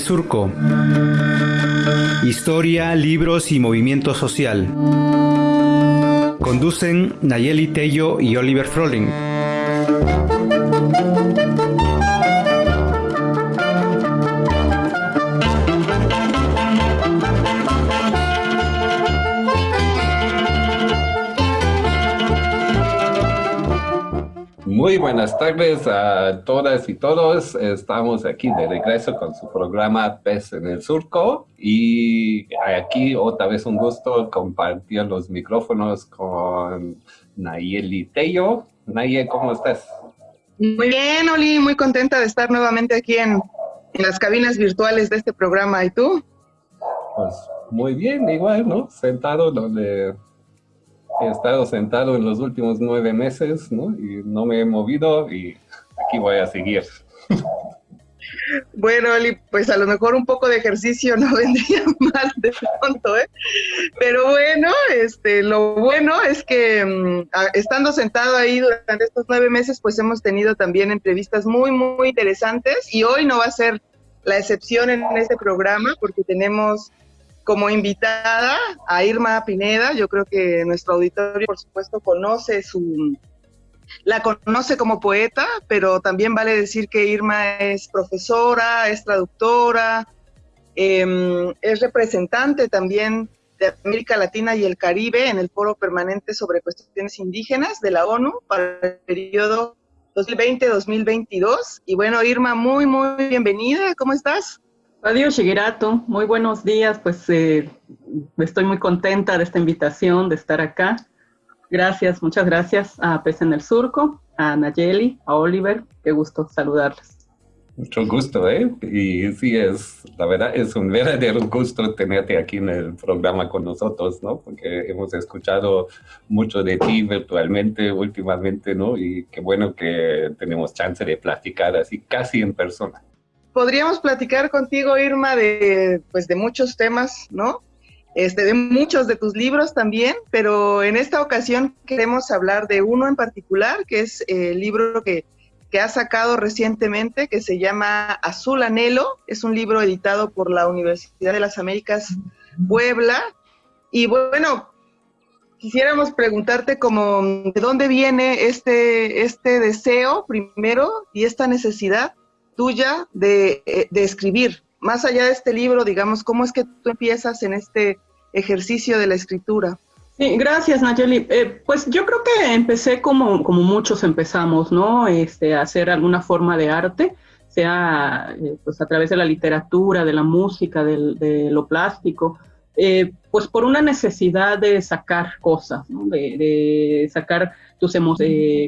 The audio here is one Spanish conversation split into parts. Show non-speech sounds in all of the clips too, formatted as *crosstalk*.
Surco. Historia, libros y movimiento social. Conducen Nayeli Tello y Oliver Froling. Tardes a todas y todos. Estamos aquí de regreso con su programa Pez en el Surco y aquí otra vez un gusto compartir los micrófonos con Nayeli Tello. Nayeli, ¿cómo estás? Muy bien, Oli, muy contenta de estar nuevamente aquí en, en las cabinas virtuales de este programa. ¿Y tú? Pues muy bien, igual, ¿no? Sentado donde he estado sentado en los últimos nueve meses, ¿no? Y no me he movido y aquí voy a seguir. Bueno, Oli, pues a lo mejor un poco de ejercicio no *laughs* vendría mal de pronto, ¿eh? Pero bueno, este, lo bueno es que mm, estando sentado ahí durante estos nueve meses, pues hemos tenido también entrevistas muy, muy interesantes y hoy no va a ser la excepción en este programa porque tenemos como invitada a Irma Pineda. Yo creo que nuestro auditorio, por supuesto, conoce su, la conoce como poeta, pero también vale decir que Irma es profesora, es traductora, em, es representante también de América Latina y el Caribe en el Foro Permanente sobre Cuestiones Indígenas de la ONU para el periodo 2020-2022. Y bueno, Irma, muy, muy bienvenida. ¿Cómo estás? Adiós, Shigerato. Muy buenos días. Pues eh, estoy muy contenta de esta invitación, de estar acá. Gracias, muchas gracias a Pez en el Surco, a Nayeli, a Oliver. Qué gusto saludarles. Mucho gusto, ¿eh? Y sí, es, la verdad, es un verdadero gusto tenerte aquí en el programa con nosotros, ¿no? Porque hemos escuchado mucho de ti virtualmente últimamente, ¿no? Y qué bueno que tenemos chance de platicar así casi en persona podríamos platicar contigo, Irma, de, pues, de muchos temas, ¿no? Este, de muchos de tus libros también, pero en esta ocasión queremos hablar de uno en particular, que es el libro que, que ha sacado recientemente, que se llama Azul Anhelo. Es un libro editado por la Universidad de las Américas Puebla. Y bueno, quisiéramos preguntarte como, ¿de dónde viene este, este deseo primero y esta necesidad tuya de, eh, de, escribir. Más allá de este libro, digamos, ¿cómo es que tú empiezas en este ejercicio de la escritura? Sí, gracias, Nayeli. Eh, pues yo creo que empecé como, como muchos empezamos, ¿no? Este, a hacer alguna forma de arte, sea eh, pues a través de la literatura, de la música, de lo plástico, pues por una necesidad de sacar cosas, ¿no? de, de, sacar tus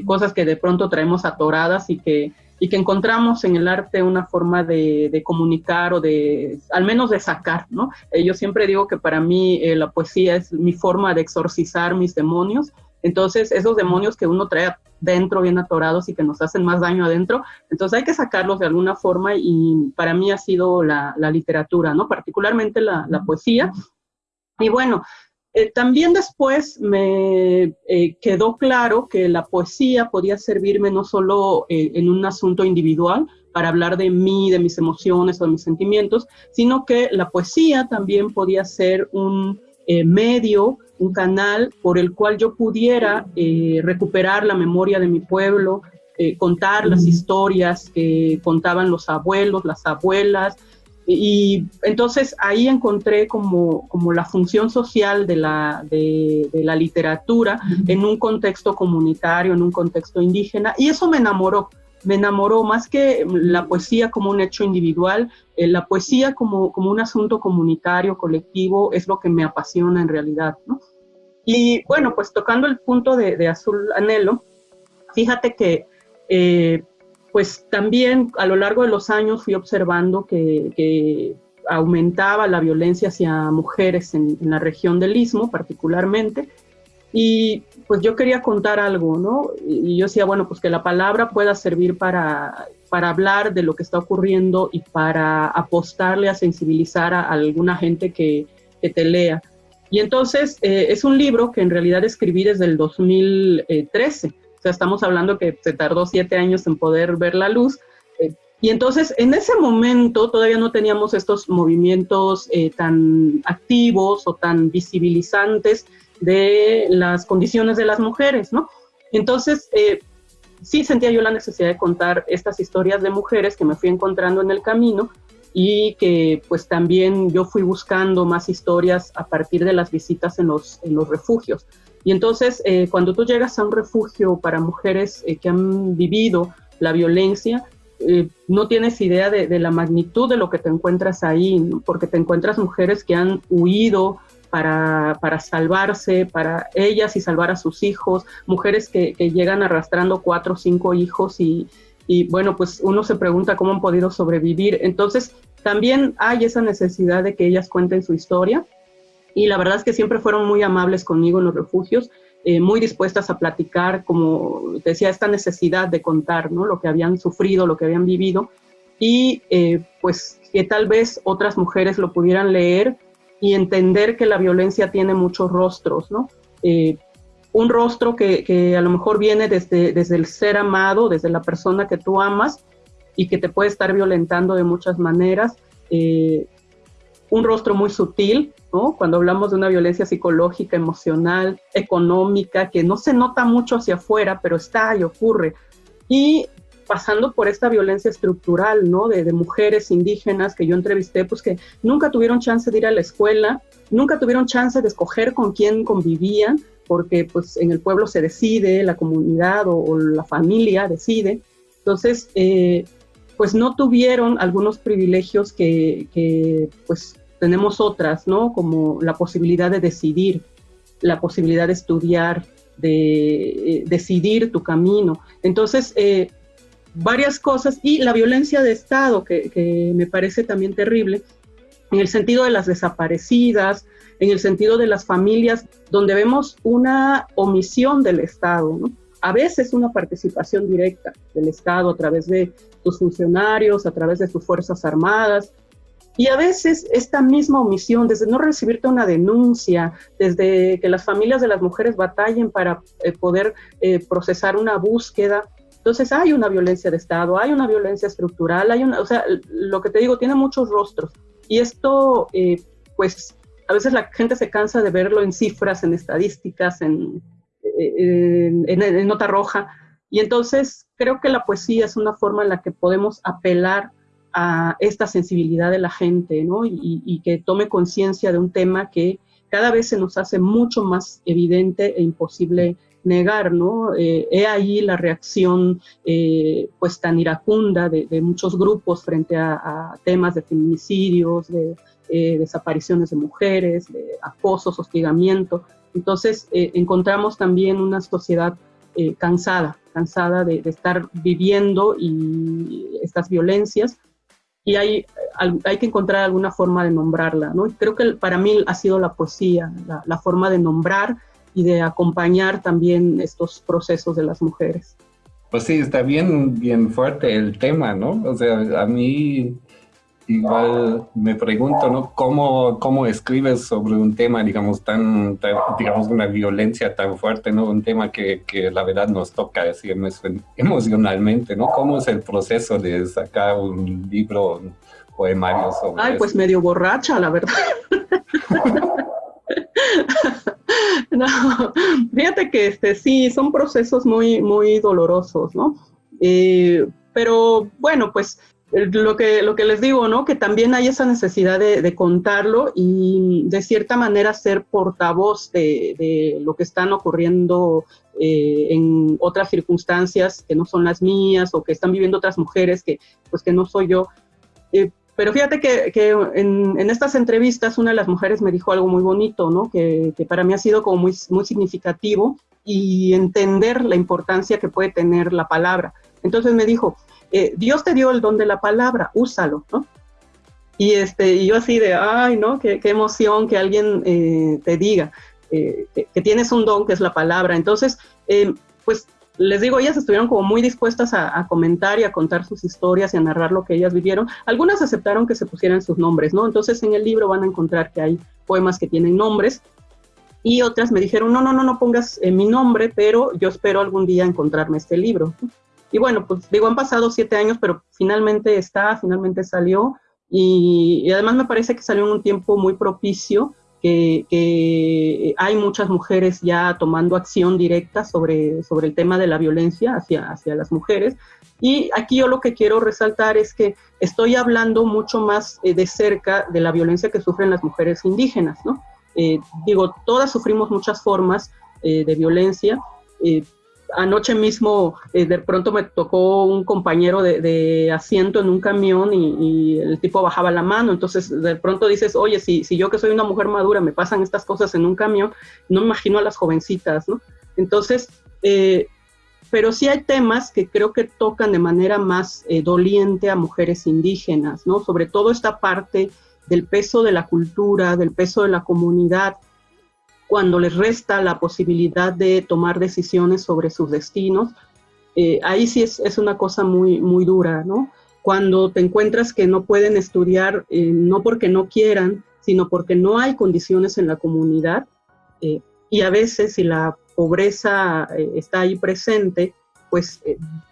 cosas que de pronto traemos atoradas y que y que encontramos en el arte una forma de, comunicar o de, al menos de sacar, ¿no? Eh, yo siempre digo que para mí eh, la poesía es mi forma de exorcizar mis demonios, entonces esos demonios que uno trae dentro bien atorados y que nos hacen más daño adentro, entonces hay que sacarlos de alguna forma y para mí ha sido la, literatura, ¿no? Particularmente la, la poesía. Y bueno, eh, también después me eh, quedó claro que la poesía podía servirme no solo eh, en un asunto individual para hablar de mí, de mis emociones o de mis sentimientos, sino que la poesía también podía ser un medio, un canal por el cual yo pudiera recuperar la memoria de mi pueblo, contar las historias que contaban los abuelos, las abuelas, y entonces ahí encontré como, como la función social de la, de, la literatura en un contexto comunitario, en un contexto indígena, y eso me enamoró, me enamoró más que la poesía como un hecho individual, eh, la poesía como, como un asunto comunitario, colectivo, es lo que me apasiona en realidad, ¿no? Y bueno, pues tocando el punto de, de Azul Anhelo, fíjate que eh, pues también a lo largo de los años fui observando que, aumentaba la violencia hacia mujeres en, la región del Istmo particularmente. Y pues yo quería contar algo, ¿no? Y yo decía, bueno, pues que la palabra pueda servir para, para hablar de lo que está ocurriendo y para apostarle a sensibilizar a, alguna gente que, te lea. Y entonces eh, es un libro que en realidad escribí desde el 2013 o sea, estamos hablando que se tardó siete años en poder ver la luz, eh, Y entonces, en ese momento todavía no teníamos estos movimientos eh, tan activos o tan visibilizantes de las condiciones de las mujeres, ¿no? Entonces, eh, sí sentía yo la necesidad de contar estas historias de mujeres que me fui encontrando en el camino y que pues también yo fui buscando más historias a partir de las visitas en los, en los refugios. Y entonces, eh, cuando tú llegas a un refugio para mujeres que han vivido la violencia, eh, no tienes idea de, la magnitud de lo que te encuentras ahí, porque te encuentras mujeres que han huido para, salvarse, para ellas y salvar a sus hijos, mujeres que, llegan arrastrando cuatro o cinco hijos y, bueno, pues uno se pregunta cómo han podido sobrevivir. Entonces, también hay esa necesidad de que ellas cuenten su historia y la verdad es que siempre fueron muy amables conmigo en los refugios eh, muy dispuestas a platicar, como decía, esta necesidad de contar ¿no? lo que habían sufrido, lo que habían vivido, y eh, pues que tal vez otras mujeres lo pudieran leer y entender que la violencia tiene muchos rostros, ¿no? Eh, un rostro que, que, a lo mejor viene desde, desde el ser amado, desde la persona que tú amas y que te puede estar violentando de muchas maneras. un rostro muy sutil, cuando hablamos de una violencia psicológica, emocional, económica, que no se nota mucho hacia afuera, pero está y ocurre. Y pasando por esta violencia estructural, ¿no? De, mujeres indígenas que yo entrevisté, pues que nunca tuvieron chance de ir a la escuela, nunca tuvieron chance de escoger con quién convivían, porque pues en el pueblo se decide, la comunidad o, la familia decide. Entonces, eh, pues no tuvieron algunos privilegios que, que pues tenemos otras, ¿no? Como la posibilidad de decidir, la posibilidad de estudiar, de eh, decidir tu camino. Entonces, eh, varias cosas y la violencia de Estado, que, me parece también terrible, en el sentido de las desaparecidas, en el sentido de las familias, donde vemos una omisión del Estado, ¿no? a veces una participación directa del Estado a través de sus funcionarios, a través de sus Fuerzas Armadas, y a veces esta misma omisión, desde no recibirte una denuncia, desde que las familias de las mujeres batallen para eh, poder eh, procesar una búsqueda, entonces hay una violencia de Estado, hay una violencia estructural, hay una, o sea, lo que te digo, tiene muchos rostros. Y esto, eh, pues, a veces la gente se cansa de verlo en cifras, en estadísticas, en, en nota roja. Y entonces creo que la poesía es una forma en la que podemos apelar a esta sensibilidad de la gente, ¿no? Y, que tome conciencia de un tema que cada vez se nos hace mucho más evidente e imposible negar, ¿no? Eh, he ahí la reacción eh, pues tan iracunda de, muchos grupos frente a, temas de feminicidios, de eh, desapariciones de mujeres, de acosos, hostigamiento. Entonces encontramos también una sociedad cansada, cansada de, de, estar viviendo y estas violencias y hay, hay que encontrar alguna forma de nombrarla, ¿no? creo que para mí ha sido la poesía, la, forma de nombrar y de acompañar también estos procesos de las mujeres. Pues sí, está bien, bien fuerte el tema, ¿no? O sea, a mí igual me pregunto, ¿no? ¿Cómo, cómo escribes sobre un tema, digamos, tan, digamos, una violencia tan fuerte, ¿no? Un tema que, que la verdad nos toca así emocionalmente, ¿no? ¿Cómo es el proceso de sacar un libro, un poemario sobre Ay, pues medio borracha, la verdad. *laughs* no, fíjate que este, sí, son procesos muy, muy dolorosos, ¿no? Eh, pero bueno, pues lo que, lo que les digo, ¿no? Que también hay esa necesidad de, contarlo y de cierta manera ser portavoz de, lo que están ocurriendo eh, en otras circunstancias que no son las mías o que están viviendo otras mujeres que, pues, que no soy yo. Eh, pero fíjate que, que en, en, estas entrevistas una de las mujeres me dijo algo muy bonito, ¿no? Que, que para mí ha sido como muy, muy significativo y entender la importancia que puede tener la palabra. Entonces me dijo, eh, Dios te dio el don de la palabra, úsalo, ¿no? Y, este, yo así de, ay, ¿no? Qué, emoción que alguien eh, te diga eh, que, tienes un don que es la palabra. Entonces, pues les digo, ellas estuvieron como muy dispuestas a, comentar y a contar sus historias y a narrar lo que ellas vivieron. Algunas aceptaron que se pusieran sus nombres, ¿no? Entonces en el libro van a encontrar que hay poemas que tienen nombres y otras me dijeron, no, no, no, no pongas mi nombre, pero yo espero algún día encontrarme este libro. Y bueno, pues digo, han pasado siete años, pero finalmente está, finalmente salió. Y, además me parece que salió en un tiempo muy propicio, que, hay muchas mujeres ya tomando acción directa sobre, sobre el tema de la violencia hacia, hacia las mujeres. Y aquí yo lo que quiero resaltar es que estoy hablando mucho más eh, de cerca de la violencia que sufren las mujeres indígenas, ¿no? Eh, digo, todas sufrimos muchas formas eh, de violencia, anoche mismo eh, de pronto me tocó un compañero de, asiento en un camión y, el tipo bajaba la mano, entonces de pronto dices, oye, si, yo que soy una mujer madura me pasan estas cosas en un camión, no me imagino a las jovencitas, ¿no? Entonces, eh, pero sí hay temas que creo que tocan de manera más eh, doliente a mujeres indígenas, ¿no? Sobre todo esta parte del peso de la cultura, del peso de la comunidad, cuando les resta la posibilidad de tomar decisiones sobre sus destinos, eh, ahí sí es, es, una cosa muy, muy dura, ¿no? Cuando te encuentras que no pueden estudiar, eh, no porque no quieran, sino porque no hay condiciones en la comunidad, eh, y a veces si la pobreza está ahí presente, pues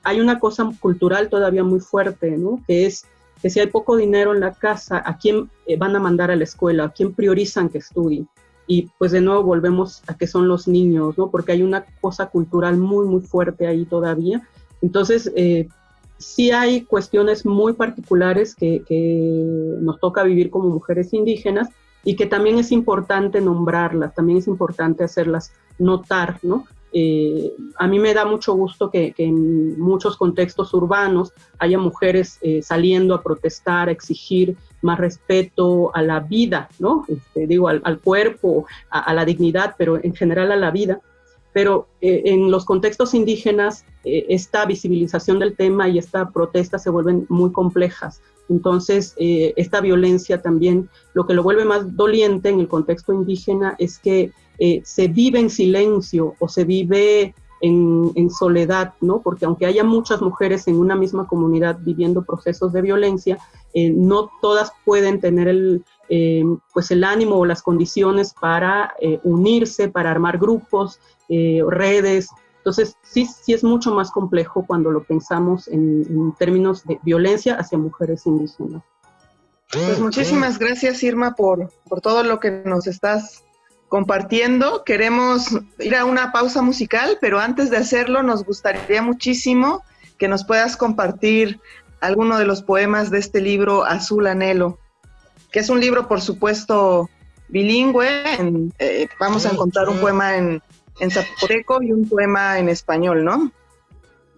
hay una cosa cultural todavía muy fuerte, ¿no? Que es que si hay poco dinero en la casa, ¿a quién van a mandar a la escuela? ¿A quién priorizan que estudie? Y pues de nuevo volvemos a que son los niños, ¿no? Porque hay una cosa cultural muy, muy fuerte ahí todavía. Entonces, eh, sí hay cuestiones muy particulares que, nos toca vivir como mujeres indígenas y que también es importante nombrarlas, también es importante hacerlas notar, ¿no? Eh, a mí me da mucho gusto que, en muchos contextos urbanos haya mujeres eh, saliendo a protestar, a exigir más respeto a la vida, ¿no? Este, digo, al, cuerpo, a, la dignidad, pero en general a la vida. Pero eh, en los contextos indígenas, esta visibilización del tema y esta protesta se vuelven muy complejas. Entonces, esta violencia también, lo que lo vuelve más doliente en el contexto indígena es que eh, se vive en silencio o se vive en, soledad, ¿no? Porque aunque haya muchas mujeres en una misma comunidad viviendo procesos de violencia, eh, no todas pueden tener el, eh, pues el ánimo o las condiciones para unirse, para armar grupos, redes. Entonces, sí, sí es mucho más complejo cuando lo pensamos en, en términos de violencia hacia mujeres indígenas. Pues muchísimas gracias, Irma, por, por todo lo que nos estás compartiendo. Queremos ir a una pausa musical, pero antes de hacerlo nos gustaría muchísimo que nos puedas compartir alguno de los poemas de este libro Azul Anhelo, que es un libro, por supuesto, bilingüe. Eh, vamos a encontrar un poema en, en zapoteco y un poema en español, ¿no?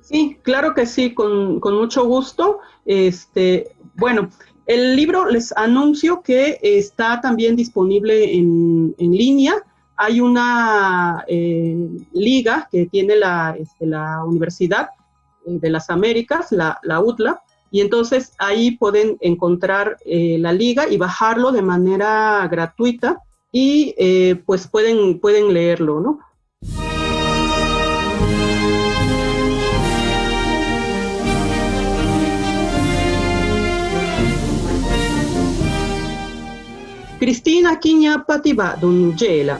Sí, claro que sí, con, con mucho gusto. Este, bueno, el libro les anuncio que está también disponible en, línea. Hay una eh, liga que tiene la, este, Universidad eh, de las Américas, la, UTLA, y entonces ahí pueden encontrar eh, la liga y bajarlo de manera gratuita y pues pueden, pueden leerlo, ¿no? Cristina kinya patiba dun jela.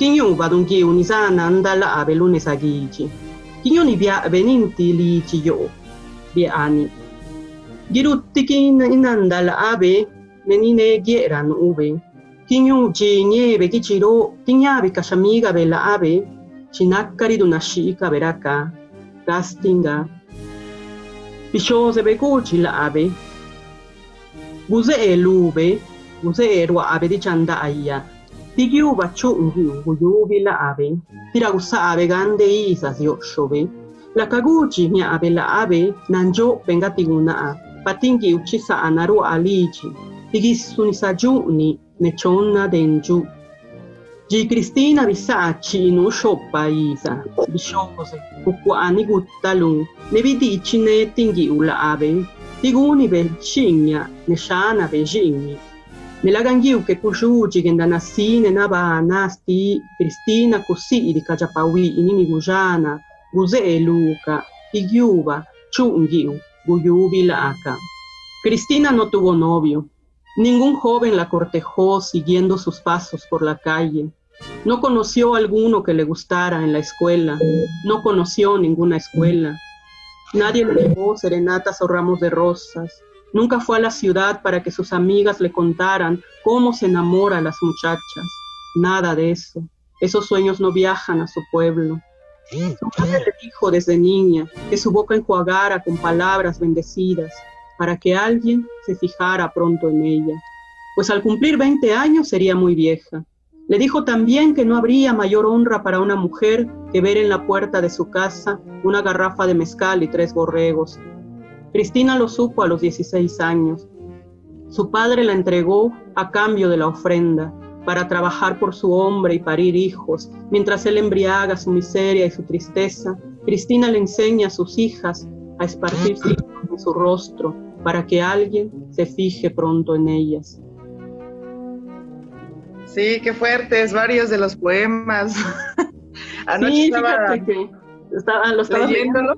Kinyu badun ki unisana andala abe lune sagici. Kinyu ni bia beninti lici yo. Bia ani. Girutti kin inandala abe menine gieran ube. Kinyu ji nieve kichiro kinyabi kashamiga bella abe. Chinakari dunashika beraka. Gastinga. Bishose beguci la abe. Buze e useerwa ape tichanda ayya tikiu pachunki ukuyupi la ape tirakusa ape kante isasi yo'xope lakakuchi ña'ape la ave, nanjo venga tiguna a. ape uccisa tikuna'a patinki uchi sa'anaru alichi ne sayu'ni den tenchu Gi Cristina Pisacci in Ushoppa Isa, Bishose, Kukuani Guttalun, Nevidici ne Tingiula Ave, Tiguni per Cigna, Nesciana per Cigni, jigni. Nelagangiu che kushuji genda nasine naba nasti Cristina così di kajapawi inini gujana guze e Luca igiuba chungiu guyubi laaka. Cristina no tuvo novio. Ningún joven la cortejó siguiendo sus pasos por la calle. No conoció alguno que le gustara en la escuela. No conoció ninguna escuela. Nadie le llevó serenatas o ramos de rosas. Nunca fue a la ciudad para que sus amigas le contaran cómo se enamora a las muchachas. Nada de eso. Esos sueños no viajan a su pueblo. Su madre le dijo desde niña que su boca enjuagara con palabras bendecidas para que alguien se fijara pronto en ella, pues al cumplir 20 años sería muy vieja. Le dijo también que no habría mayor honra para una mujer que ver en la puerta de su casa una garrafa de mezcal y tres borregos. Cristina lo supo a los 16 años. Su padre la entregó a cambio de la ofrenda para trabajar por su hombre y parir hijos. Mientras él embriaga su miseria y su tristeza, Cristina le enseña a sus hijas a esparcir en su rostro para que alguien se fije pronto en ellas. Sí, qué fuertes, varios de los poemas. *laughs* Anoche sí, estaba, que estaba, lo estaba leyéndolo.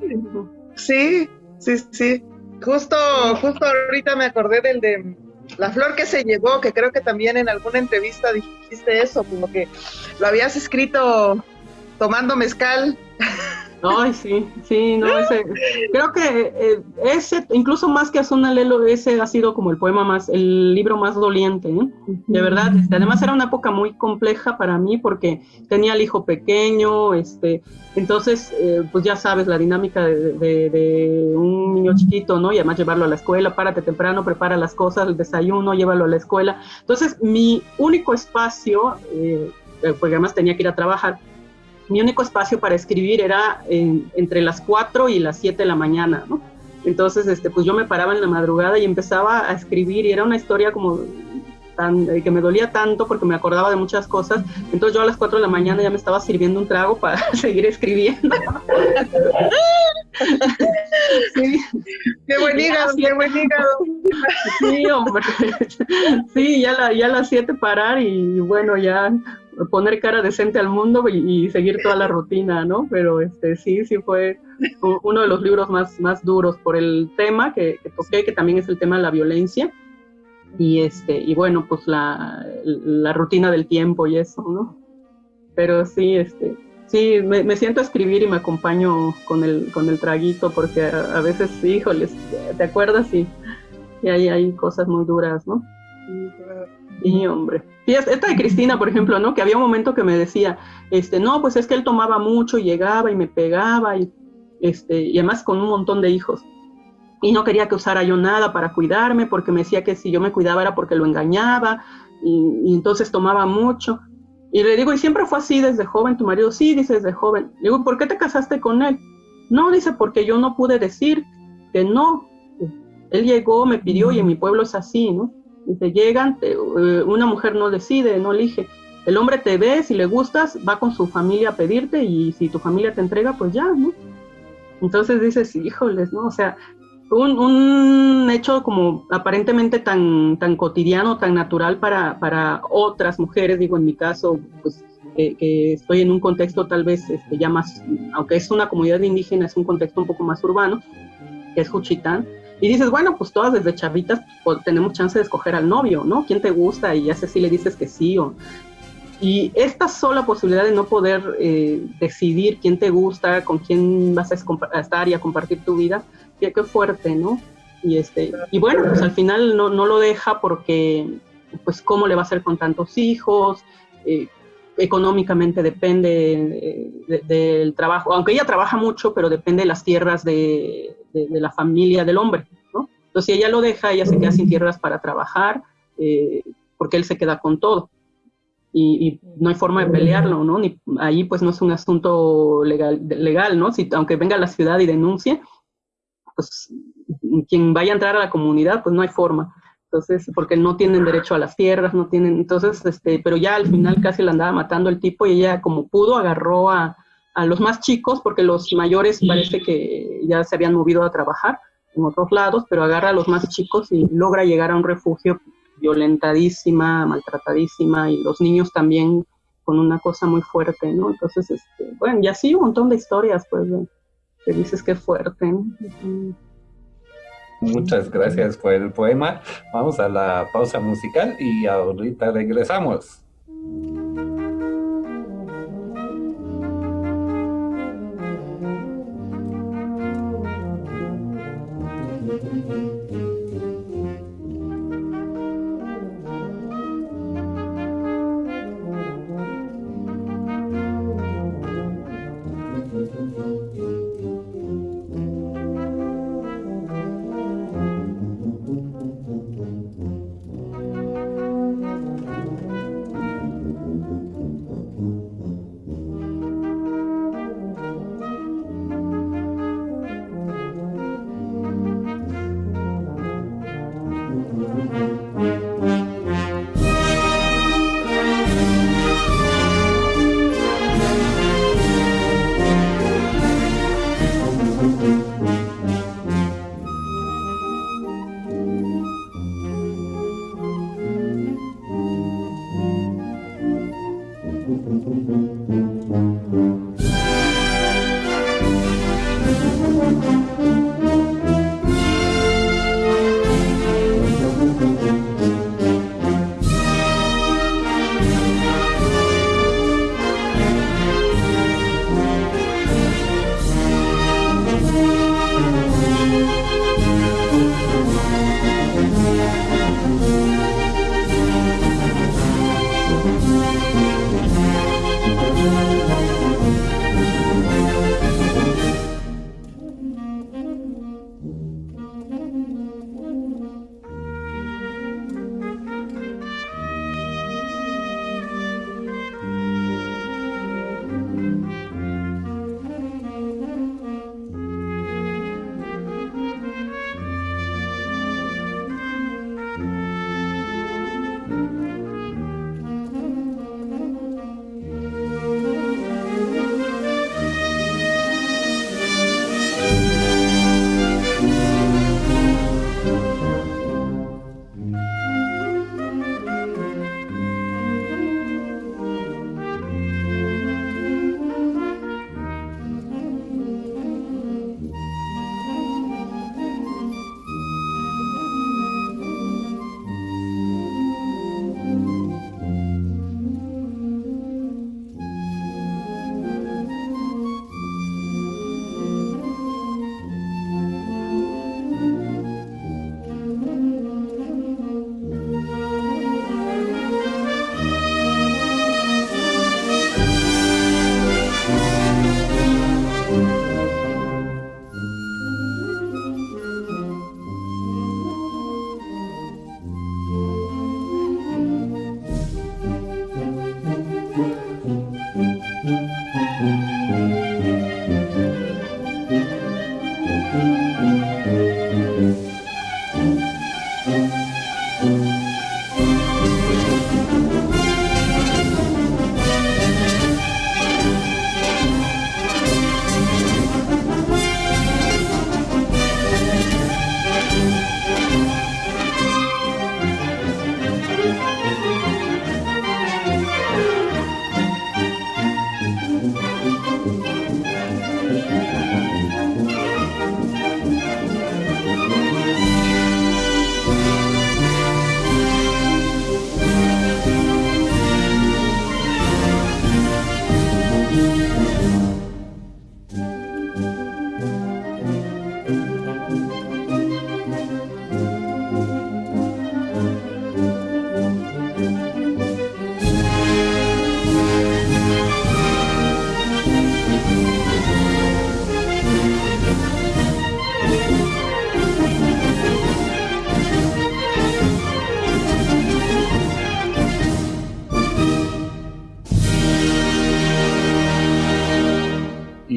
Sí, sí, sí. Justo, justo ahorita me acordé del de La flor que se llevó, que creo que también en alguna entrevista dijiste eso, como que lo habías escrito tomando mezcal. *laughs* Ay, sí, sí, no, ese, creo que eh, ese, incluso más que Azunalelo, ese ha sido como el poema más, el libro más doliente, ¿eh? de verdad, este, además era una época muy compleja para mí porque tenía el hijo pequeño, este, entonces, eh, pues ya sabes, la dinámica de, de, un niño chiquito, ¿no? Y además llevarlo a la escuela, párate temprano, prepara las cosas, el desayuno, llévalo a la escuela. Entonces, mi único espacio, porque además tenía que ir a trabajar, mi único espacio para escribir era entre las 4 y las 7 de la mañana, ¿no? Entonces, este, pues yo me paraba en la madrugada y empezaba a escribir y era una historia como tan, eh, que me dolía tanto porque me acordaba de muchas cosas. Entonces yo a las 4 de la mañana ya me estaba sirviendo un trago para *laughs* seguir escribiendo. sí. Qué buen hígado, qué buen hígado. Sí, hombre. Sí, ya, ya a las 7 parar y bueno, ya poner cara decente al mundo y, seguir toda la rutina, ¿no? Pero este sí, sí fue uno de los libros más, más duros por el tema que, toqué, que también es el tema de la violencia. Y este, y bueno, pues la, la rutina del tiempo y eso, ¿no? Pero sí, este, sí, me, siento a escribir y me acompaño con el, con el traguito, porque a, veces, híjoles, ¿te acuerdas? Y, y ahí hay cosas muy duras, ¿no? Sí, hombre. Y esta de Cristina, por ejemplo, ¿no? Que había un momento que me decía, este, no, pues es que él tomaba mucho y llegaba y me pegaba y, este, y además con un montón de hijos. Y no quería que usara yo nada para cuidarme porque me decía que si yo me cuidaba era porque lo engañaba y, entonces tomaba mucho. Y le digo, ¿y siempre fue así desde joven tu marido? Sí, dice desde joven. Le digo, ¿por qué te casaste con él? No, dice, porque yo no pude decir que no. Él llegó, me pidió y en mi pueblo es así, ¿no? te llegan, eh, una mujer no decide, no elige. El hombre te ve, si le gustas, va con su familia a pedirte y si tu familia te entrega, pues ya, ¿no? Entonces dices, híjoles, ¿no? O sea, un, un hecho como aparentemente tan, tan cotidiano, tan natural para, para otras mujeres, digo, en mi caso, pues que estoy en un contexto tal vez este, ya más, aunque es una comunidad indígena, es un contexto un poco más urbano, que es Juchitán, y dices, bueno, pues todas desde chavitas pues, tenemos chance de escoger al novio, ¿no? ¿Quién te gusta? Y ya sé si le dices que sí o... Y esta sola posibilidad de no poder eh, decidir quién te gusta, con quién vas a, estar y a compartir tu vida, qué, qué fuerte, ¿no? Y, este, y bueno, pues al final no, no lo deja porque, pues, ¿cómo le va a hacer con tantos hijos? Eh, económicamente depende eh, del trabajo, aunque ella trabaja mucho, pero depende de las tierras de, la familia del hombre, ¿no? Entonces, si ella lo deja, ella se queda sin tierras para trabajar, eh, porque él se queda con todo. Y, no hay forma de pelearlo, ¿no? Ni, ahí pues no es un asunto legal, legal ¿no? Si, aunque venga a la ciudad y denuncie, pues quien vaya a entrar a la comunidad, pues no hay forma. Entonces, porque no tienen derecho a las tierras, no tienen, entonces, este, pero ya al final casi la andaba matando el tipo y ella como pudo agarró a, a los más chicos, porque los mayores parece que ya se habían movido a trabajar en otros lados, pero agarra a los más chicos y logra llegar a un refugio violentadísima, maltratadísima, y los niños también con una cosa muy fuerte, ¿no? Entonces, este, bueno, y así un montón de historias, pues, que dices que fuerte. Muchas gracias por el poema. Vamos a la pausa musical y ahorita regresamos.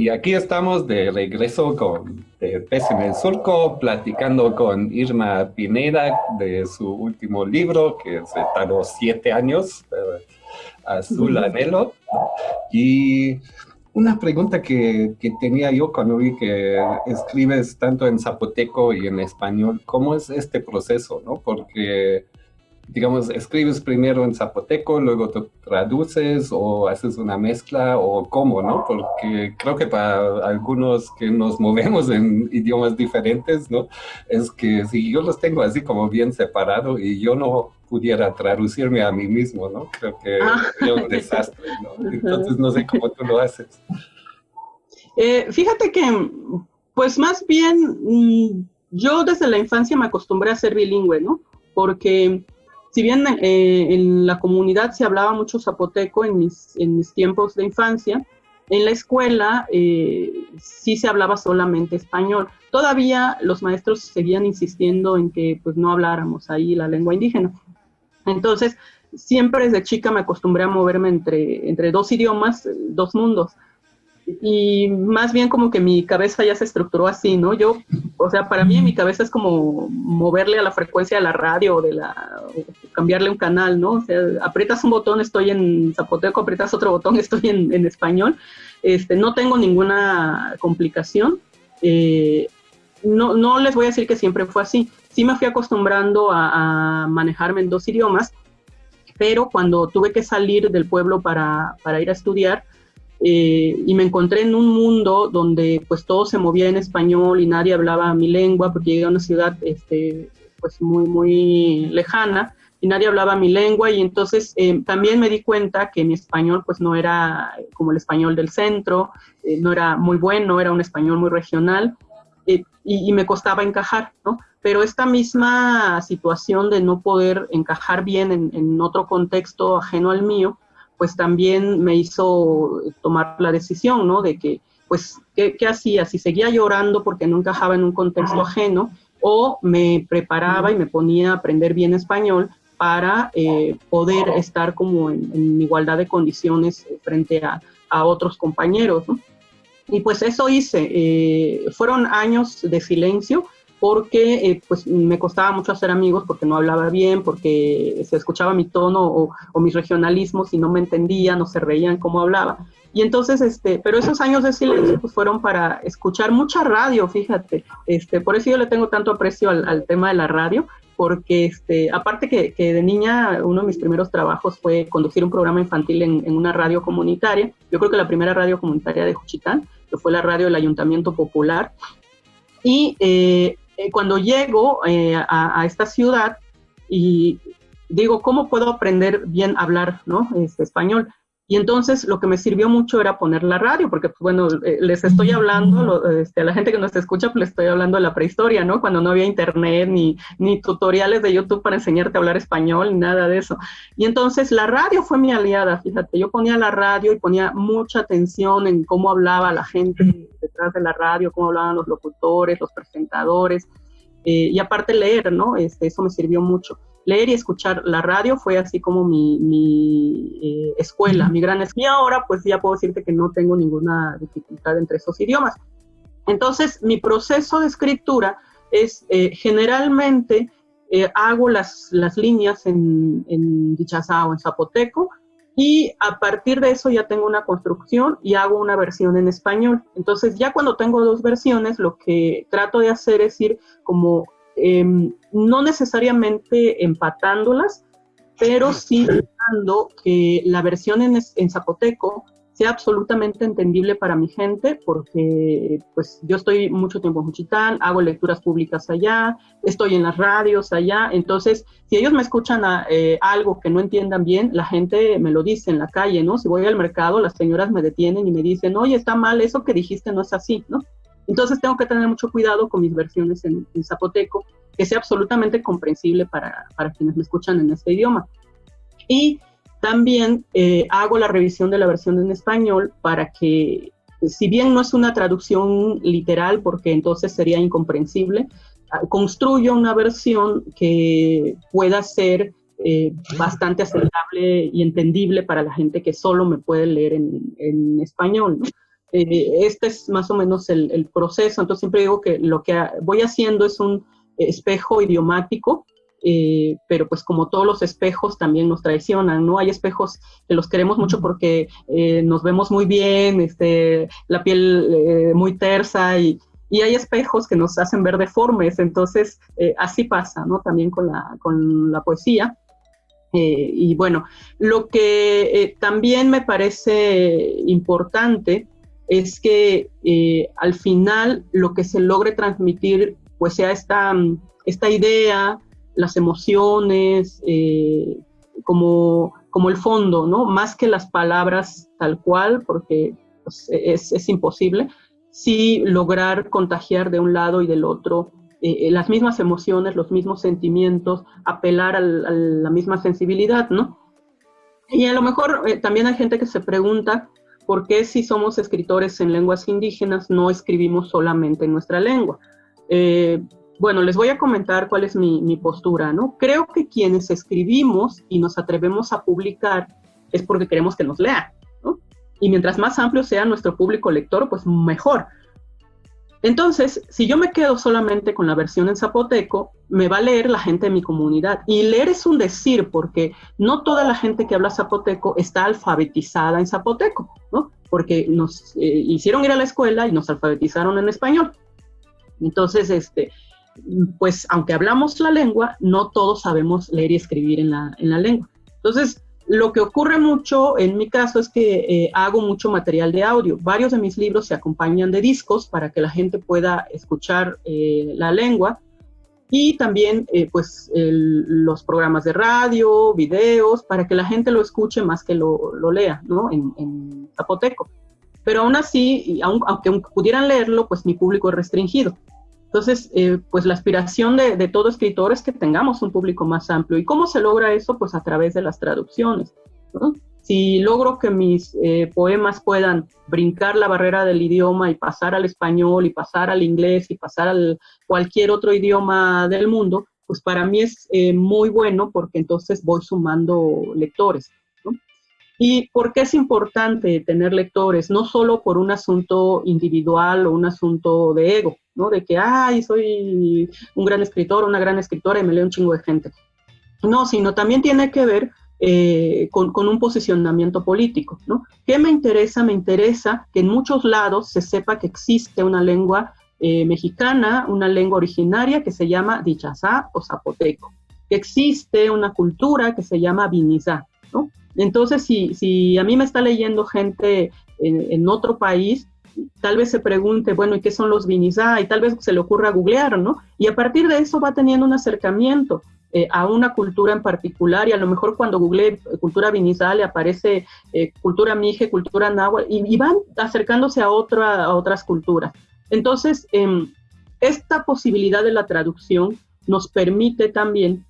Aquí estamos de regreso con de Pez en el Surco, platicando con Irma Pineda de su último libro, que se tardó siete años, eh, Azul Anhelo. Y una pregunta que, que, tenía yo cuando vi que escribes tanto en zapoteco y en español, ¿cómo es este proceso? ¿no? Porque digamos, escribes primero en zapoteco, luego te traduces o haces una mezcla o cómo, ¿no? Porque creo que para algunos que nos movemos en idiomas diferentes, ¿no? Es que si yo los tengo así como bien separado y yo no pudiera traducirme a mí mismo, ¿no? Creo que ah. es un desastre, ¿no? *laughs* Entonces no sé cómo tú lo haces. Eh, fíjate que, pues más bien, mm, yo desde la infancia me acostumbré a ser bilingüe, ¿no? Porque si bien eh, en la comunidad se hablaba mucho zapoteco en mis, tiempos de infancia, en la escuela eh, sí se hablaba solamente español. Todavía los maestros seguían insistiendo en que pues no habláramos ahí la lengua indígena. Entonces, siempre desde chica me acostumbré a moverme entre, entre dos idiomas, dos mundos y más bien como que mi cabeza ya se estructuró así, ¿no? Yo, o sea, para mí mi cabeza es como moverle a la frecuencia de la radio o de la, cambiarle un canal, ¿no? O sea, aprietas un botón, estoy en zapoteco, aprietas otro botón, *laughs* estoy en, español. Este, no tengo ninguna complicación. Eh, no, no les voy a decir que siempre fue así. Sí me fui acostumbrando a, a manejarme en dos idiomas, pero cuando tuve que salir del pueblo para, para ir a estudiar, eh, y me encontré en un mundo donde pues todo se movía en español y nadie hablaba mi lengua porque llegué a una ciudad este, pues muy, muy lejana y nadie hablaba mi lengua y entonces eh, también me di cuenta que mi español pues no era como el español del centro, eh, no era muy bueno, era un español muy regional y, y, me costaba encajar, ¿no? Pero esta misma situación de no poder encajar bien en, en otro contexto ajeno al mío, pues también me hizo tomar la decisión, ¿no? De que, pues, ¿qué, hacía? Si seguía llorando porque no encajaba en un contexto ajeno, o me preparaba y me ponía a aprender bien español para eh, poder estar como en, igualdad de condiciones frente a, otros compañeros, ¿no? Y pues eso hice. Eh, fueron años de silencio, porque eh, pues me costaba mucho hacer amigos porque no hablaba bien, porque se escuchaba mi tono o, mis regionalismos y no me entendían o se reían como hablaba. Y entonces, este, pero esos años de silencio pues, fueron para escuchar mucha radio, fíjate. Este, por eso yo le tengo tanto aprecio al, tema de la radio, porque este, aparte que, que, de niña uno de mis primeros trabajos fue conducir un programa infantil en, en, una radio comunitaria. Yo creo que la primera radio comunitaria de Juchitán, que fue la radio del Ayuntamiento Popular. Y eh, eh, cuando llego eh, a, esta ciudad y digo, ¿cómo puedo aprender bien a hablar ¿no? este, español? Y entonces lo que me sirvió mucho era poner la radio, porque pues, bueno, eh, les estoy hablando, este, a la gente que nos escucha, pues les estoy hablando de la prehistoria, ¿no? Cuando no había internet ni, ni tutoriales de YouTube para enseñarte a hablar español, ni nada de eso. Y entonces la radio fue mi aliada, fíjate, yo ponía la radio y ponía mucha atención en cómo hablaba la gente detrás de la radio, cómo hablaban los locutores, los presentadores, eh, y aparte leer, ¿no? Este, eso me sirvió mucho leer y escuchar la radio fue así como mi, mi eh, escuela, mi gran escuela. Y ahora pues ya puedo decirte que no tengo ninguna dificultad entre esos idiomas. Entonces, mi proceso de escritura es eh, generalmente eh, hago las, las líneas en, en dichazá o en zapoteco y a partir de eso ya tengo una construcción y hago una versión en español. Entonces, ya cuando tengo dos versiones, lo que trato de hacer es ir como Em, no necesariamente empatándolas, pero sí dando que la versión en, zapoteco sea absolutamente entendible para mi gente, porque pues yo estoy mucho tiempo en Juchitán, hago lecturas públicas allá, estoy en las radios allá, entonces si ellos me escuchan eh, algo que no entiendan bien, la gente me lo dice en la calle, ¿no? Si voy al mercado, las señoras me detienen y me dicen, oye, está mal, eso que dijiste no es así, ¿no? Entonces tengo que tener mucho cuidado con mis versiones en, zapoteco, que sea absolutamente comprensible para, quienes me escuchan en este idioma. Y también eh, hago la revisión de la versión en español para que, si bien no es una traducción literal, porque entonces sería incomprensible, ah, construyo una versión que pueda ser eh, bastante aceptable y entendible para la gente que solo me puede leer en, en español. ¿no? Eh, este es más o menos el, proceso. Entonces siempre digo que lo que voy haciendo es un espejo idiomático, eh, pero pues como todos los espejos también nos traicionan, ¿no? Hay espejos que los queremos mucho porque eh, nos vemos muy bien, este, la piel muy tersa y, y, hay espejos que nos hacen ver deformes, entonces así pasa, ¿no? También con la, con la poesía. y bueno, lo que también me parece importante es que eh, al final lo que se logre transmitir pues sea esta, esta idea, las emociones, eh, como, como el fondo, ¿no? Más que las palabras tal cual, porque pues, es, es, imposible, sí lograr contagiar de un lado y del otro eh, las mismas emociones, los mismos sentimientos, apelar a la misma sensibilidad, ¿no? Y a lo mejor también hay gente que se pregunta, ¿por qué si somos escritores en lenguas indígenas no escribimos solamente en nuestra lengua? Eh, bueno, les voy a comentar cuál es mi, postura, ¿no? Creo que quienes escribimos y nos atrevemos a publicar es porque queremos que nos lean, ¿no? Y mientras más amplio sea nuestro público lector, pues mejor. Entonces, si yo me quedo solamente con la versión en zapoteco, me va a leer la gente de mi comunidad. Y leer es un decir, porque no toda la gente que habla zapoteco está alfabetizada en zapoteco, ¿no? Porque nos eh, hicieron ir a la escuela y nos alfabetizaron en español. Entonces, este, pues aunque hablamos la lengua, no todos sabemos leer y escribir en la, en la lengua. Entonces, lo que ocurre mucho en mi caso es que eh, hago mucho material de audio. Varios de mis libros se acompañan de discos para que la gente pueda escuchar eh, la lengua y también eh, pues los programas de radio, videos, para que la gente lo escuche más que lo, lea, ¿no? En, zapoteco. Pero aún así, aunque pudieran leerlo, pues mi público es restringido. Entonces, eh, pues la aspiración de, todo escritor es que tengamos un público más amplio. ¿Y cómo se logra eso? Pues a través de las traducciones. Si logro que mis eh, poemas puedan brincar la barrera del idioma y pasar al español y pasar al inglés y pasar al cualquier otro idioma del mundo, pues para mí es eh, muy bueno porque entonces voy sumando lectores. ¿Y por qué es importante tener lectores? No solo por un asunto individual o un asunto de ego, ¿no? De que, ay, soy un gran escritor, una gran escritora y me leo un chingo de gente. No, sino también tiene que ver eh, con, un posicionamiento político, ¿no? ¿Qué me interesa? Me interesa que en muchos lados se sepa que existe una lengua eh, mexicana, una lengua originaria que se llama dichazá o zapoteco, que existe una cultura que se llama vinizá, ¿no? Entonces, si, a mí me está leyendo gente en, otro país, tal vez se pregunte, bueno, ¿y qué son los vinizá? Y tal vez se le ocurra googlear, ¿no? Y a partir de eso va teniendo un acercamiento eh, a una cultura en particular y a lo mejor cuando googlee cultura vinizá le aparece eh, cultura mije, cultura náhuatl y, van acercándose a, otra, a otras culturas. Entonces, em, esta posibilidad de la traducción nos permite también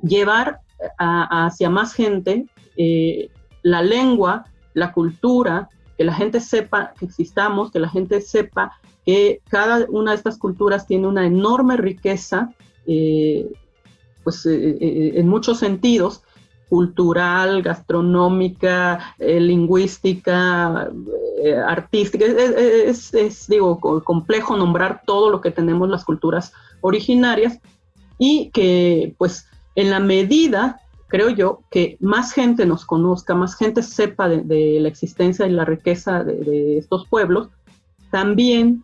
llevar hacia más gente eh, la lengua, la cultura, que la gente sepa que existamos, que la gente sepa que cada una de estas culturas tiene una enorme riqueza, eh, pues eh, en muchos sentidos, cultural, gastronómica, lingüística, artística. Es, es, digo, complejo nombrar todo lo que tenemos las culturas originarias y que, pues, en la medida creo yo, que más gente nos conozca, más gente sepa de, la existencia y la riqueza de, estos pueblos, también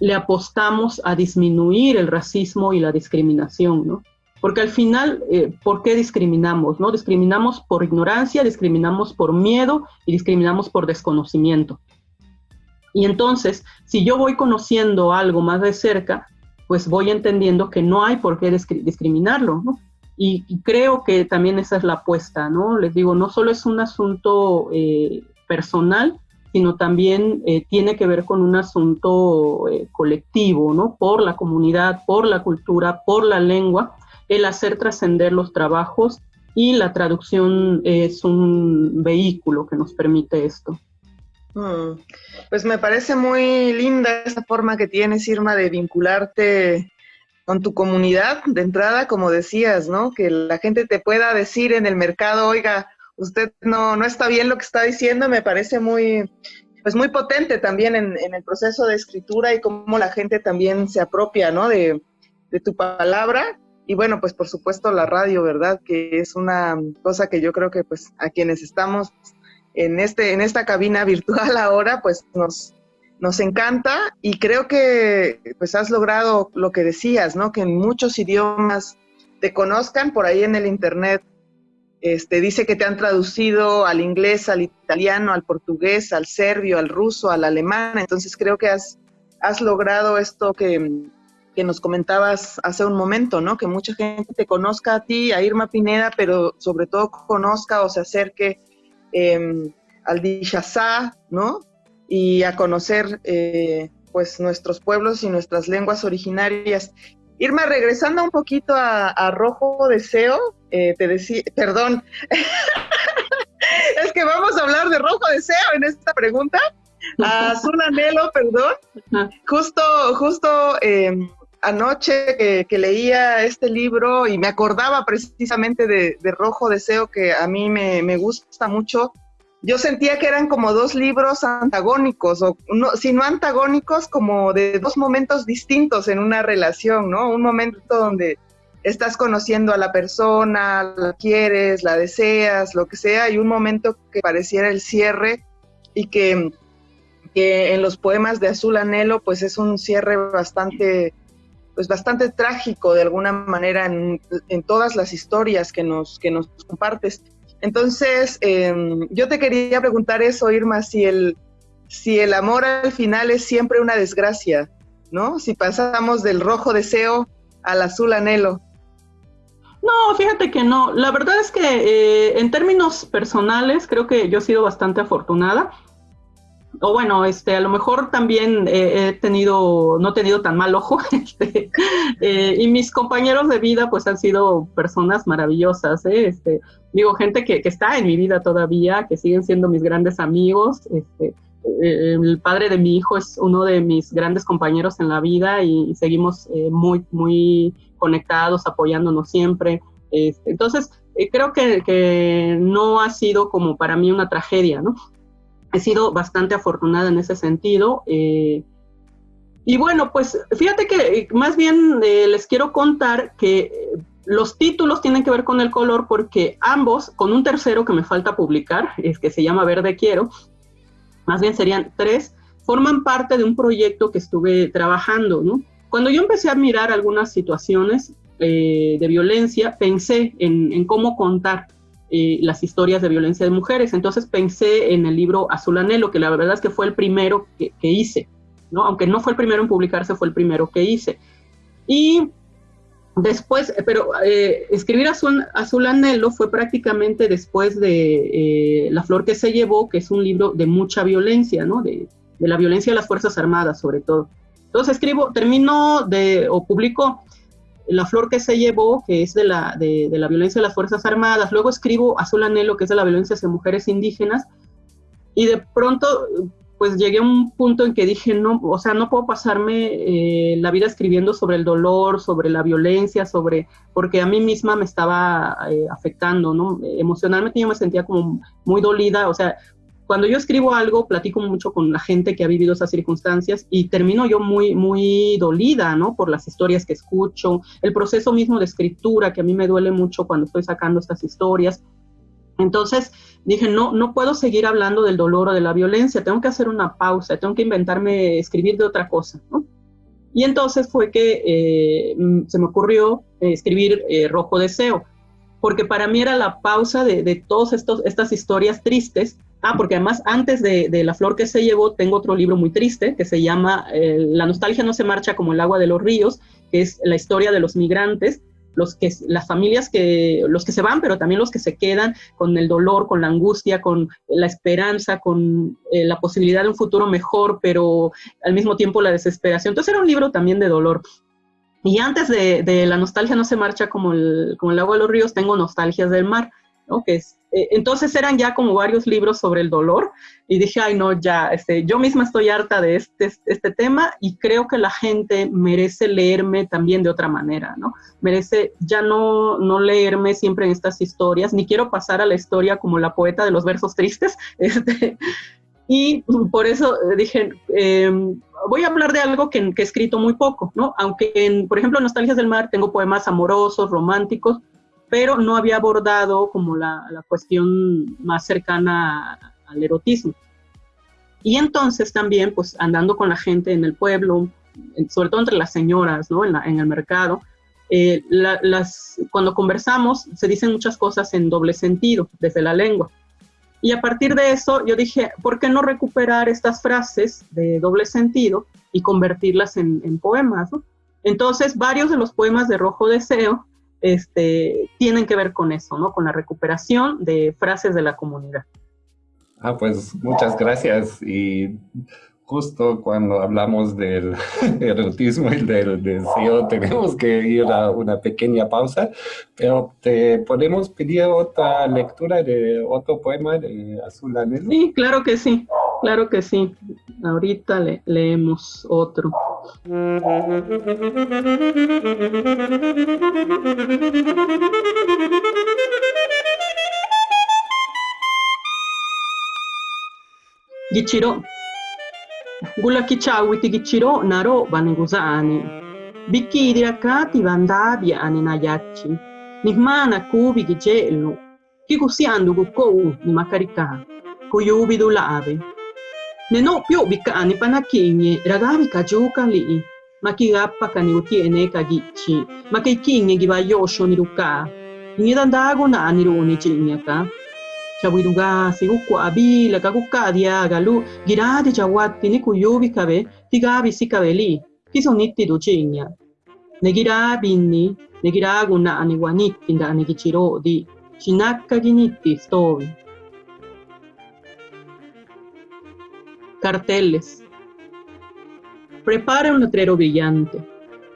le apostamos a disminuir el racismo y la discriminación, ¿no? Porque al final, eh, ¿por qué discriminamos? ¿no? Discriminamos por ignorancia, discriminamos por miedo y discriminamos por desconocimiento. Y entonces, si yo voy conociendo algo más de cerca, pues voy entendiendo que no hay por qué discriminarlo, ¿no? Y, creo que también esa es la apuesta, ¿no? Les digo, no solo es un asunto eh, personal, sino también eh, tiene que ver con un asunto eh, colectivo, ¿no? Por la comunidad, por la cultura, por la lengua, el hacer trascender los trabajos y la traducción es un vehículo que nos permite esto. Mm. Pues me parece muy linda esa forma que tienes, Irma, de vincularte con tu comunidad de entrada, como decías, ¿no? Que la gente te pueda decir en el mercado, oiga, usted no, no está bien lo que está diciendo, me parece muy, pues muy potente también en, el proceso de escritura y cómo la gente también se apropia, ¿no? De, de tu palabra. Y bueno, pues por supuesto la radio, ¿verdad? Que es una cosa que yo creo que pues a quienes estamos en, este, en esta cabina virtual ahora, pues nos, nos encanta y creo que pues has logrado lo que decías, ¿no? Que en muchos idiomas te conozcan, por ahí en el internet este, dice que te han traducido al inglés, al italiano, al portugués, al serbio, al ruso, al alemán, entonces creo que has, has logrado esto que, nos comentabas hace un momento, ¿no? Que mucha gente te conozca a ti, a Irma Pineda, pero sobre todo conozca o se acerque eh, al Dishazá, ¿no? Y a conocer eh, pues nuestros pueblos y nuestras lenguas originarias. Irma, regresando un poquito a, Rojo Deseo, eh, te decía, perdón, *laughs* es que vamos a hablar de Rojo Deseo en esta pregunta. *laughs* Azul Anhelo, perdón. Justo, justo em, anoche que, leía este libro y me acordaba precisamente de, Rojo Deseo, que a mí me, me gusta mucho yo sentía que eran como dos libros antagónicos, o no, si no antagónicos, como de dos momentos distintos en una relación, ¿no? Un momento donde estás conociendo a la persona, la quieres, la deseas, lo que sea, y un momento que pareciera el cierre y que, que en los poemas de Azul Anhelo, pues es un cierre bastante pues bastante trágico de alguna manera en, en, todas las historias que nos, que nos compartes. Entonces, em, yo te quería preguntar eso, Irma, si el, si el amor al final es siempre una desgracia, ¿no? Si pasamos del rojo deseo al azul anhelo. No, fíjate que no. La verdad es que eh, en términos personales creo que yo he sido bastante afortunada. O bueno, este, a lo mejor también eh, he tenido, no he tenido tan mal ojo. *laughs* Este, eh, y mis compañeros de vida pues han sido personas maravillosas. Este, digo, gente que, que, está en mi vida todavía, que siguen siendo mis grandes amigos. Este, el padre de mi hijo es uno de mis grandes compañeros en la vida y seguimos muy, muy conectados, apoyándonos siempre. Este, entonces, eh, creo que, no ha sido como para mí una tragedia, ¿no? He sido bastante afortunada en ese sentido. Eh, y bueno, pues fíjate que eh, más bien les quiero contar que los títulos tienen que ver con el color porque ambos, con un tercero que me falta publicar, *laughs* es que se llama Verde Quiero, más bien serían tres, forman parte de un proyecto que estuve trabajando, ¿no? Cuando yo empecé a mirar algunas situaciones eh, de violencia, pensé en, cómo contar eh, las historias de violencia de mujeres. Entonces pensé en el libro Azul Anhelo, que la verdad es que fue el primero que, hice, ¿no? Aunque no fue el primero en publicarse, fue el primero que hice. Y después, pero eh, escribir Azul, Azul, Anhelo fue prácticamente después de La Flor que se llevó, que es un libro de mucha violencia, ¿no? De, de la violencia de las Fuerzas Armadas, sobre todo. Entonces escribo, termino de, o publico La flor que se llevó, que es de la, de, la violencia de las Fuerzas Armadas, luego escribo Azul Anhelo, que es de la violencia hacia mujeres indígenas, y de pronto pues llegué a un punto en que dije, no, o sea, no puedo pasarme eh, la vida escribiendo sobre el dolor, sobre la violencia, sobre, porque a mí misma me estaba eh, afectando, ¿no? Emocionalmente yo me sentía como muy dolida, o sea, cuando yo escribo algo, platico mucho con la gente que ha vivido esas circunstancias y termino yo muy, muy dolida, ¿no? Por las historias que escucho, el proceso mismo de escritura, que a mí me duele mucho cuando estoy sacando estas historias. Entonces dije, no, no puedo seguir hablando del dolor o de la violencia, tengo que hacer una pausa, tengo que inventarme escribir de otra cosa, ¿no? Y entonces fue que eh, mm, se me ocurrió eh, escribir eh, Rojo Deseo, porque para mí era la pausa de, de todas estas historias tristes Ah, porque además antes de, La flor que se llevó, tengo otro libro muy triste que se llama eh, La nostalgia no se marcha como el agua de los ríos, que es la historia de los migrantes, los que, las familias que, los que se van, pero también los que se quedan con el dolor, con la angustia, con la esperanza, con eh, la posibilidad de un futuro mejor, pero al mismo tiempo la desesperación. Entonces era un libro también de dolor. Y antes de, de La nostalgia no se marcha como el, como el agua de los ríos, tengo Nostalgias del mar que es, entonces eran ya como varios libros sobre el dolor y dije, ay no, ya, este, yo misma estoy harta de este, este tema y creo que la gente merece leerme también de otra manera, ¿no? Merece ya no, no leerme siempre en estas historias, ni quiero pasar a la historia como la poeta de los versos tristes, *laughs* este, y por eso dije, em, voy a hablar de algo que, que, he escrito muy poco, ¿no? Aunque, en, por ejemplo, en Nostalgias del Mar tengo poemas amorosos, románticos, pero no había abordado como la, la más cercana al erotismo. Y entonces también, pues andando con la gente en el pueblo, sobre todo entre las señoras, ¿no? En, en el mercado, eh, las, cuando conversamos se dicen muchas cosas en doble sentido, desde la lengua. Y a partir de eso yo dije, ¿por qué no recuperar estas frases de doble sentido y convertirlas en, en poemas? ¿no? Entonces, varios de los poemas de Rojo Deseo este, tienen que ver con eso, ¿no? Con la recuperación de frases de la comunidad. Ah, pues muchas gracias. Y justo cuando hablamos del *laughs* erotismo y del deseo, tenemos que ir a una pequeña pausa, pero te podemos pedir otra lectura de otro poema de Azul Anelo. Sí, claro que sí, claro que sí. Ahorita le leemos otro. Gichiro ti Gichiro Naro Banegusani Bikidira Krati Vandabi Aninayachi Nihmana Kubi Gicellu Kikusiandu Gukou Nimakarika Kuyubi Dulave Nenopio bicani panaquini, ragavica giocali. Makigappa caniuti eneca gici, ma che chini givaiosho niruka. Nirandago nanirone cignaca. Chawiruga siguku abila kakukadia galu giradi chawatti nikuyobi kabe tigabi sikabeli. Kisonitti docigna. Negirabini, negiraguna aniwanittinda anegichirodi. Shinakka ginitti stovi. Carteles prepare un letrero brillante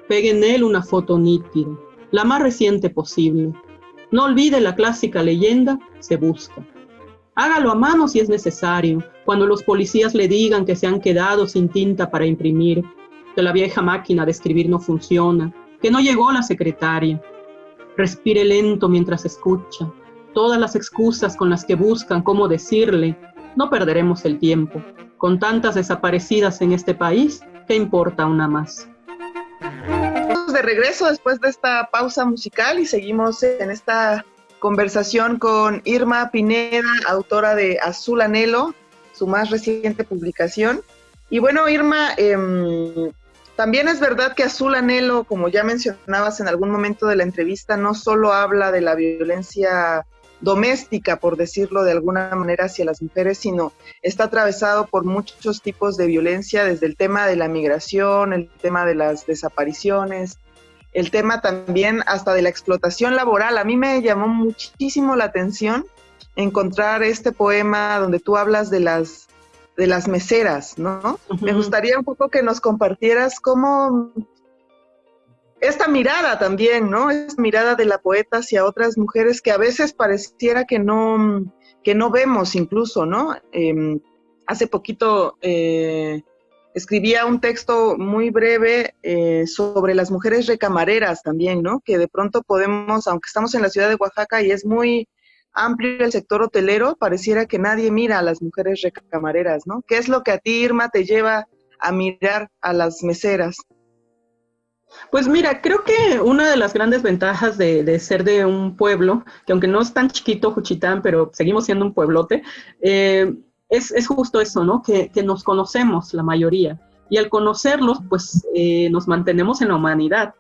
pegue en él una foto nítida la más reciente posible no olvide la clásica leyenda, se busca. Hágalo a mano si es necesario, cuando los policías le digan que se han quedado sin tinta para imprimir, que la vieja máquina de escribir no funciona, que no llegó la secretaria. Respire lento mientras escucha. Todas las excusas con las que buscan cómo decirle, no perderemos el tiempo. Con tantas desaparecidas en este país, ¿qué importa una más? de regreso después de esta pausa musical y seguimos en esta conversación con Irma Pineda, autora de Azul Anhelo, su más reciente publicación. Y bueno, Irma, em, también es verdad que Azul Anhelo, como ya mencionabas en algún momento de la entrevista, no solo habla de la violencia doméstica, por decirlo de alguna manera, hacia las mujeres, sino está atravesado por muchos tipos de violencia, desde el tema de la migración, el tema de las desapariciones, el tema también hasta de la explotación laboral. A mí me llamó muchísimo la atención encontrar este poema donde tú hablas de las de las meseras, ¿no? Me gustaría un poco que nos compartieras cómo esta mirada también, ¿no? Esta mirada de la poeta hacia otras mujeres que a veces pareciera que no, que no vemos incluso, ¿no? Em, hace poquito eh, escribía un texto muy breve eh, sobre las mujeres recamareras también, ¿no? Que de pronto podemos, aunque estamos en la ciudad de Oaxaca y es muy amplio el sector hotelero, pareciera que nadie mira a las mujeres recamareras, ¿no? ¿Qué es lo que a ti, Irma, te lleva a mirar a las meseras? Pues mira, creo que una de las grandes ventajas de, ser de un pueblo, que aunque no es tan chiquito Juchitán, pero seguimos siendo un pueblote, eh, es, justo eso, ¿no? Que, nos conocemos la mayoría. Y al conocerlos, pues eh, nos mantenemos en la humanidad.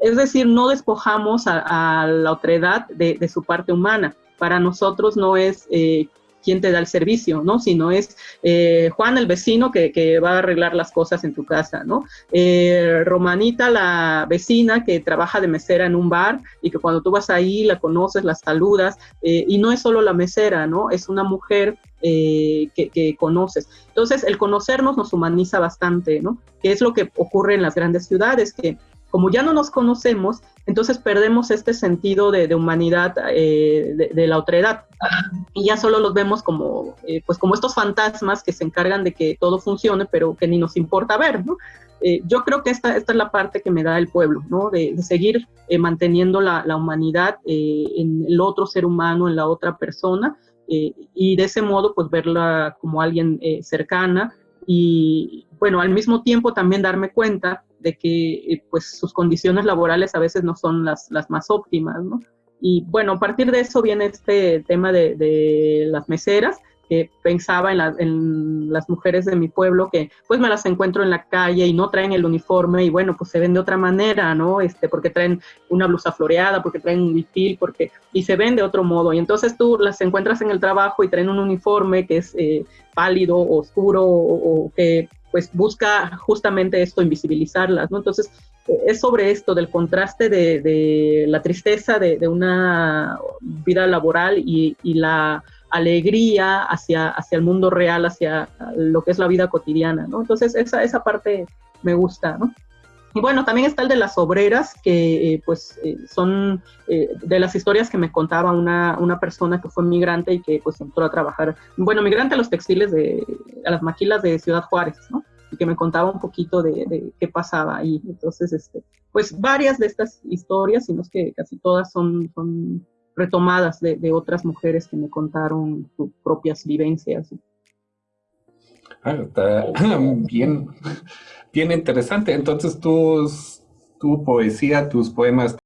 Es decir, no despojamos a, la otredad de, de, su parte humana. Para nosotros no es eh, quién te da el servicio, ¿no? Sino es eh, Juan, el vecino, que, va a arreglar las cosas en tu casa, ¿no? Eh, Romanita, la vecina que trabaja de mesera en un bar y que cuando tú vas ahí la conoces, la saludas, eh, y no es solo la mesera, ¿no? Es una mujer que, que, conoces. Entonces, el conocernos nos humaniza bastante, ¿no? Que es lo que ocurre en las grandes ciudades, que como ya no nos conocemos, entonces perdemos este sentido de, humanidad eh, de, la otredad y ya solo los vemos como, eh, pues como estos fantasmas que se encargan de que todo funcione, pero que ni nos importa ver, ¿no? Eh, yo creo que esta, esta es la parte que me da el pueblo, ¿no? De, seguir manteniendo la, la humanidad en el otro ser humano, en la otra persona, y de ese modo, pues verla como alguien cercana y, bueno, al mismo tiempo también darme cuenta de que eh, pues sus condiciones laborales a veces no son las, las más óptimas, ¿no? Y bueno, a partir de eso viene este tema de, de las meseras, que pensaba en, en, las mujeres de mi pueblo que pues me las encuentro en la calle y no traen el uniforme y bueno, pues se ven de otra manera, ¿no? Este, porque traen una blusa floreada, porque traen un bitil, porque, y se ven de otro modo. Y entonces tú las encuentras en el trabajo y traen un uniforme que es eh, pálido, oscuro o, o que pues busca justamente esto, invisibilizarlas, ¿no? Entonces, es sobre esto, del contraste de, la tristeza de, una vida laboral y, la alegría hacia, hacia el mundo real, hacia lo que es la vida cotidiana, ¿no? Entonces, esa, esa parte me gusta, ¿no? Y bueno, también está el de las obreras, que eh, pues eh, son eh, de las historias que me contaba una, una, persona que fue migrante y que pues entró a trabajar, bueno, migrante a los textiles de, a las maquilas de Ciudad Juárez, ¿no? Y que me contaba un poquito de, qué pasaba ahí. Entonces, este, pues varias de estas historias, sino es que casi todas son, retomadas de, de otras mujeres que me contaron sus propias vivencias. Ah, está *laughs* bien bien interesante. Entonces, tus, tu poesía, tus poemas